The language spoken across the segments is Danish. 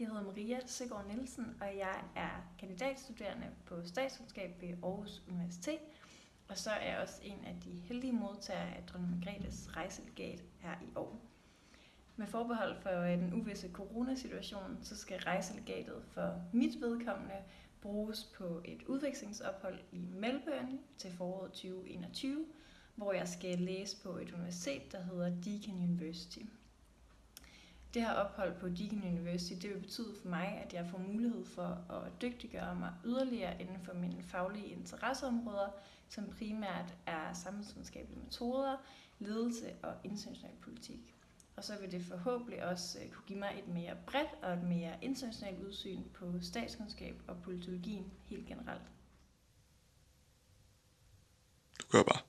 Jeg hedder Maria Søgaard Nielsen, og jeg er kandidatstuderende på statskundskab ved Aarhus Universitet. Og så er jeg også en af de heldige modtagere af dronning Margrethes rejselegat her i år. Med forbehold for øh, den uvisse coronasituation, så skal rejselegatet for mit vedkommende bruges på et udvekslingsophold i Melbourne til foråret 2021, hvor jeg skal læse på et universitet, der hedder Deakin University. Det her ophold på Deakin University, det vil betyde for mig, at jeg får mulighed for at dygtiggøre mig yderligere inden for mine faglige interesseområder, som primært er samfundsvidenskabelige metoder, ledelse og international politik. Og så vil det forhåbentlig også øh, kunne give mig et mere bredt og et mere internationalt udsyn på statskundskab og politologien helt generelt. Du gør bare.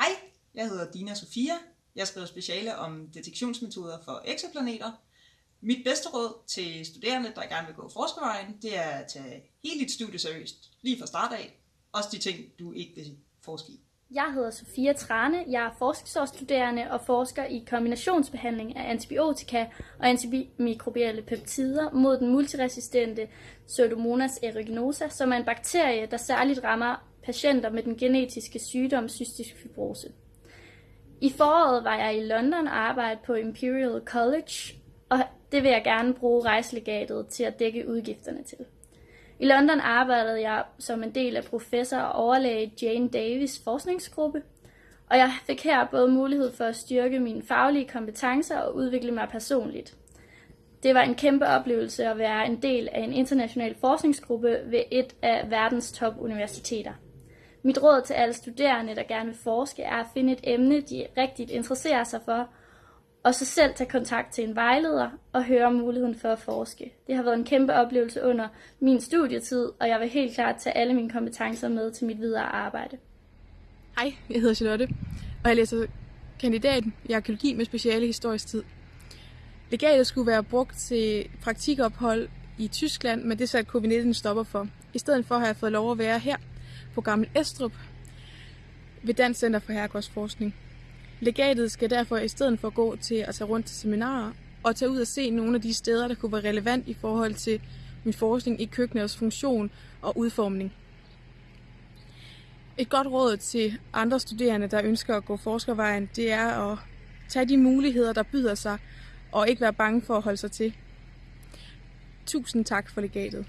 Hej, jeg hedder Dina Sofia. Jeg skriver speciale om detektionsmetoder for eksoplaneter. Mit bedste råd til studerende, der gerne vil gå forskervejen, det er at tage hele dit studie seriøst, lige fra start af. Også de ting, du ikke vil forske i. Jeg hedder Sofia Trane, jeg er forskningsårsstuderende og forsker i kombinationsbehandling af antibiotika og antimikrobielle peptider mod den multiresistente Pseudomonas aeruginosa, som er en bakterie, der særligt rammer patienter med den genetiske sygdom cystisk fibrose. I foråret var jeg i London og arbejdede på Imperial College, og det vil jeg gerne bruge rejselegatet til at dække udgifterne til. I London arbejdede jeg som en del af professor og overlæge Jane Davis forskningsgruppe, og jeg fik her både mulighed for at styrke mine faglige kompetencer og udvikle mig personligt. Det var en kæmpe oplevelse at være en del af en international forskningsgruppe ved et af verdens topuniversiteter. Mit råd til alle studerende, der gerne vil forske, er at finde et emne, de rigtigt interesserer sig for, og så selv tage kontakt til en vejleder og høre om muligheden for at forske. Det har været en kæmpe oplevelse under min studietid, og jeg vil helt klart tage alle mine kompetencer med til mit videre arbejde. Hej, jeg hedder Charlotte, og jeg læser kandidaten i arkeologi med speciale historisk tid. Legatet skulle være brugt til praktikophold i Tyskland, men det satte covid-19 stopper for. I stedet for har jeg fået lov at være her på Gammel Estrup ved Dansk Center for Herregårdsforskning. Legatet skal derfor i stedet for gå til at tage rundt til seminarer og tage ud og se nogle af de steder, der kunne være relevant i forhold til min forskning i køkkenets funktion og udformning. Et godt råd til andre studerende, der ønsker at gå forskervejen, det er at tage de muligheder, der byder sig, og ikke være bange for at holde sig til. Tusind tak for legatet.